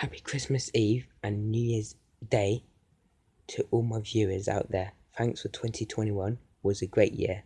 Happy Christmas Eve and New Year's Day to all my viewers out there. Thanks for 2021 was a great year.